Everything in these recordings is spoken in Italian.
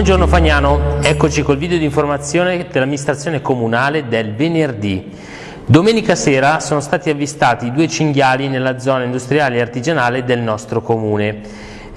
Buongiorno Fagnano, eccoci col video di informazione dell'amministrazione comunale del venerdì. Domenica sera sono stati avvistati due cinghiali nella zona industriale e artigianale del nostro comune.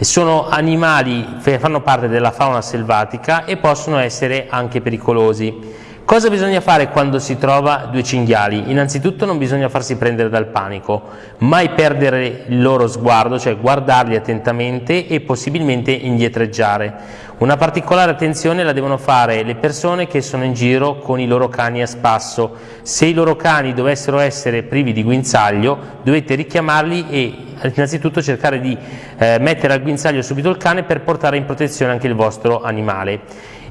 Sono animali che fanno parte della fauna selvatica e possono essere anche pericolosi. Cosa bisogna fare quando si trova due cinghiali? Innanzitutto non bisogna farsi prendere dal panico, mai perdere il loro sguardo, cioè guardarli attentamente e possibilmente indietreggiare. Una particolare attenzione la devono fare le persone che sono in giro con i loro cani a spasso. Se i loro cani dovessero essere privi di guinzaglio, dovete richiamarli e innanzitutto cercare di eh, mettere al guinzaglio subito il cane per portare in protezione anche il vostro animale.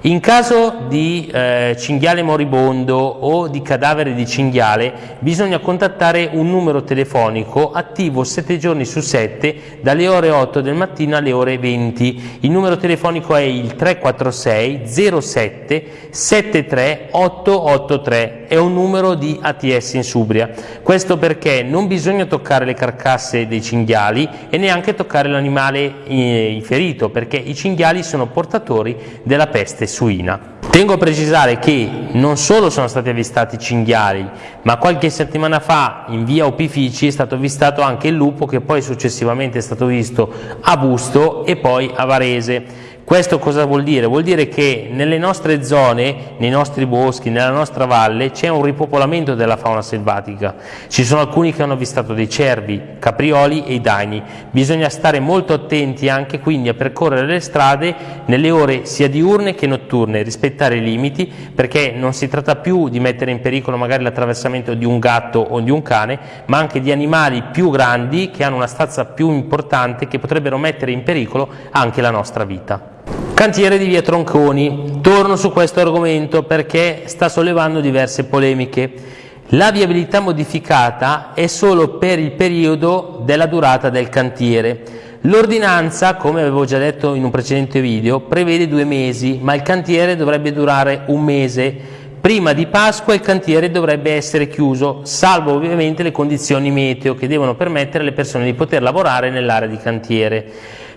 In caso di eh, cinghiale moribondo o di cadavere di cinghiale bisogna contattare un numero telefonico attivo 7 giorni su 7 dalle ore 8 del mattino alle ore 20. Il numero telefonico è il 346 07 73 883, è un numero di ATS in Subria. Questo perché non bisogna toccare le carcasse dei cinghiali e neanche toccare l'animale eh, ferito perché i cinghiali sono portatori della peste suina. Tengo a precisare che non solo sono stati avvistati cinghiali, ma qualche settimana fa in via Opifici è stato avvistato anche il lupo che poi successivamente è stato visto a Busto e poi a Varese. Questo cosa vuol dire? Vuol dire che nelle nostre zone, nei nostri boschi, nella nostra valle c'è un ripopolamento della fauna selvatica. Ci sono alcuni che hanno avvistato dei cervi, caprioli e i daini. Bisogna stare molto attenti anche quindi a percorrere le strade nelle ore sia diurne che notturne, rispettare i limiti perché non si tratta più di mettere in pericolo magari l'attraversamento di un gatto o di un cane, ma anche di animali più grandi che hanno una stazza più importante che potrebbero mettere in pericolo anche la nostra vita. Cantiere di via Tronconi, torno su questo argomento perché sta sollevando diverse polemiche. La viabilità modificata è solo per il periodo della durata del cantiere. L'ordinanza, come avevo già detto in un precedente video, prevede due mesi, ma il cantiere dovrebbe durare un mese. Prima di Pasqua il cantiere dovrebbe essere chiuso, salvo ovviamente le condizioni meteo che devono permettere alle persone di poter lavorare nell'area di cantiere.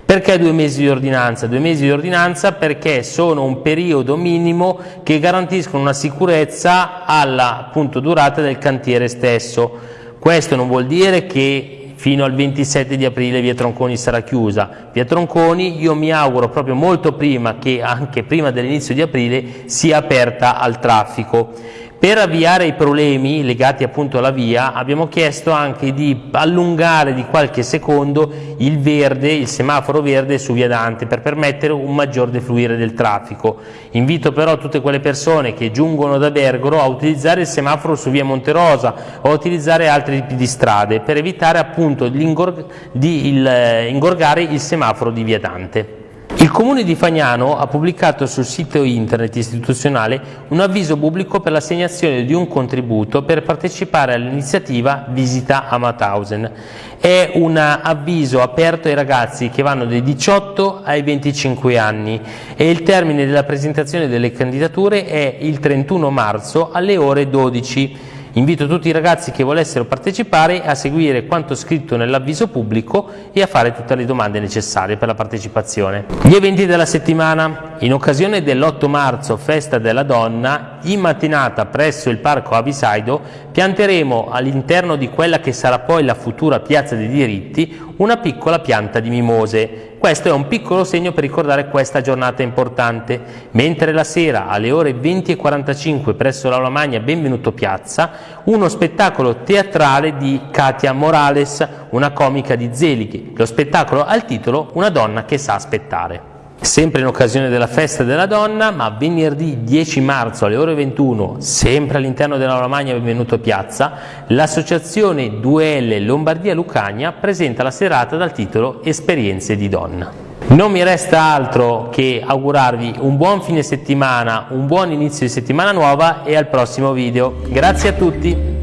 Perché due mesi di ordinanza? Due mesi di ordinanza perché sono un periodo minimo che garantiscono una sicurezza alla appunto, durata del cantiere stesso. Questo non vuol dire che fino al 27 di aprile via Tronconi sarà chiusa. Via Tronconi io mi auguro proprio molto prima che anche prima dell'inizio di aprile sia aperta al traffico. Per avviare i problemi legati appunto alla via abbiamo chiesto anche di allungare di qualche secondo il verde, il semaforo verde su via Dante per permettere un maggior defluire del traffico. Invito però tutte quelle persone che giungono da Bergoro a utilizzare il semaforo su via Monterosa o a utilizzare altri tipi di strade per evitare appunto di eh, ingorgare il semaforo di via Dante. Il Comune di Fagnano ha pubblicato sul sito internet istituzionale un avviso pubblico per l'assegnazione di un contributo per partecipare all'iniziativa Visita a Mauthausen. È un avviso aperto ai ragazzi che vanno dai 18 ai 25 anni e il termine della presentazione delle candidature è il 31 marzo alle ore 12 Invito tutti i ragazzi che volessero partecipare a seguire quanto scritto nell'avviso pubblico e a fare tutte le domande necessarie per la partecipazione. Gli eventi della settimana. In occasione dell'8 marzo, festa della donna, in mattinata presso il parco Avisaido pianteremo all'interno di quella che sarà poi la futura piazza dei diritti una piccola pianta di mimose. Questo è un piccolo segno per ricordare questa giornata importante, mentre la sera alle ore 20.45 presso l'Aula Magna Benvenuto Piazza, uno spettacolo teatrale di Katia Morales, una comica di Zelighi. Lo spettacolo ha il titolo Una donna che sa aspettare. Sempre in occasione della festa della donna, ma venerdì 10 marzo alle ore 21, sempre all'interno dell'Aula Magna Benvenuto Piazza, l'associazione 2L Lombardia Lucagna presenta la serata dal titolo Esperienze di donna. Non mi resta altro che augurarvi un buon fine settimana, un buon inizio di settimana nuova e al prossimo video. Grazie a tutti!